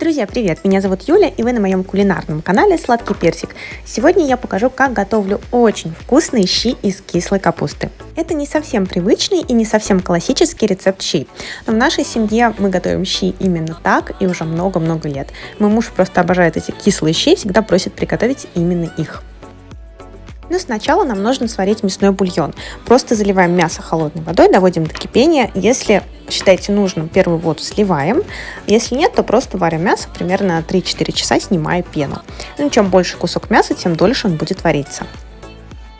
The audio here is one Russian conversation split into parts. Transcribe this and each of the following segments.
Друзья, привет! Меня зовут Юля, и вы на моем кулинарном канале Сладкий Персик. Сегодня я покажу, как готовлю очень вкусные щи из кислой капусты. Это не совсем привычный и не совсем классический рецепт щей, но в нашей семье мы готовим щи именно так и уже много-много лет. Мой муж просто обожает эти кислые щи и всегда просит приготовить именно их. Но сначала нам нужно сварить мясной бульон. Просто заливаем мясо холодной водой, доводим до кипения. Если считаете нужным, первую воду сливаем. Если нет, то просто варим мясо примерно 3-4 часа, снимая пену. Ну, чем больше кусок мяса, тем дольше он будет вариться.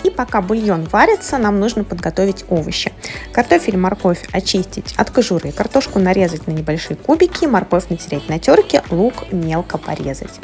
И пока бульон варится, нам нужно подготовить овощи. Картофель, морковь очистить от кожуры, картошку нарезать на небольшие кубики, морковь натереть на терке, лук мелко порезать.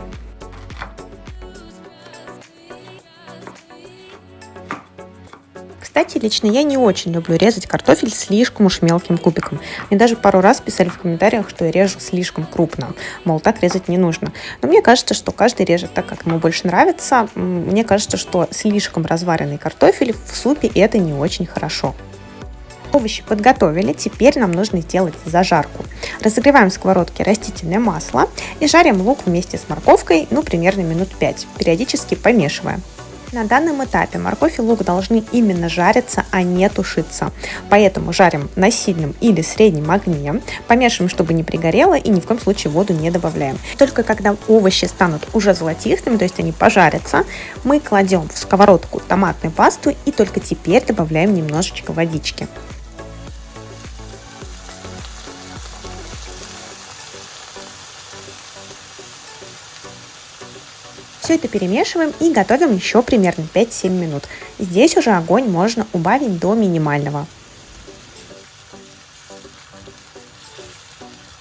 Кстати, лично я не очень люблю резать картофель слишком уж мелким кубиком. Мне даже пару раз писали в комментариях, что я режу слишком крупно. Мол, так резать не нужно. Но мне кажется, что каждый режет так, как ему больше нравится. Мне кажется, что слишком разваренный картофель в супе это не очень хорошо. Овощи подготовили, теперь нам нужно сделать зажарку. Разогреваем в сковородке растительное масло и жарим лук вместе с морковкой, ну примерно минут 5, периодически помешивая. На данном этапе морковь и лук должны именно жариться, а не тушиться. Поэтому жарим на сильном или среднем огне, помешиваем, чтобы не пригорело и ни в коем случае воду не добавляем. Только когда овощи станут уже золотистыми, то есть они пожарятся, мы кладем в сковородку томатную пасту и только теперь добавляем немножечко водички. Все это перемешиваем и готовим еще примерно 5-7 минут. Здесь уже огонь можно убавить до минимального.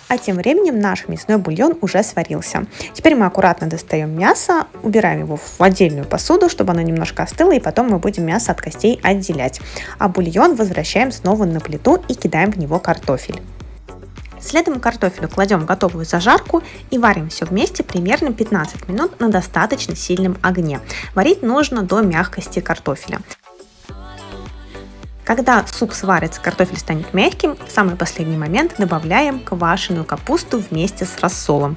А тем временем наш мясной бульон уже сварился. Теперь мы аккуратно достаем мясо, убираем его в отдельную посуду, чтобы оно немножко остыло, и потом мы будем мясо от костей отделять. А бульон возвращаем снова на плиту и кидаем в него картофель. Следом картофелю кладем готовую зажарку и варим все вместе примерно 15 минут на достаточно сильном огне. Варить нужно до мягкости картофеля. Когда суп сварится, картофель станет мягким, в самый последний момент добавляем квашеную капусту вместе с рассолом.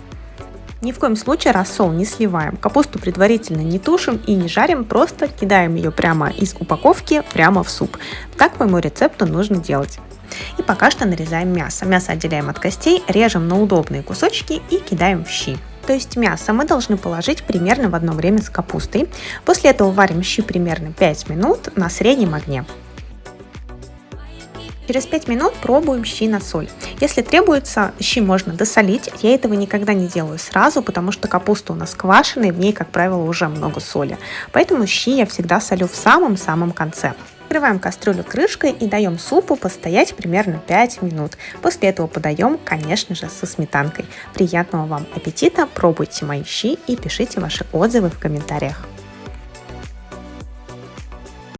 Ни в коем случае рассол не сливаем, капусту предварительно не тушим и не жарим, просто кидаем ее прямо из упаковки прямо в суп. Так по моему рецепту нужно делать. И пока что нарезаем мясо. Мясо отделяем от костей, режем на удобные кусочки и кидаем в щи. То есть мясо мы должны положить примерно в одно время с капустой. После этого варим щи примерно 5 минут на среднем огне. Через 5 минут пробуем щи на соль. Если требуется, щи можно досолить. Я этого никогда не делаю сразу, потому что капуста у нас квашеная, в ней, как правило, уже много соли. Поэтому щи я всегда солю в самом-самом конце. Накрываем кастрюлю крышкой и даем супу постоять примерно 5 минут. После этого подаем, конечно же, со сметанкой. Приятного вам аппетита, пробуйте мои щи и пишите ваши отзывы в комментариях.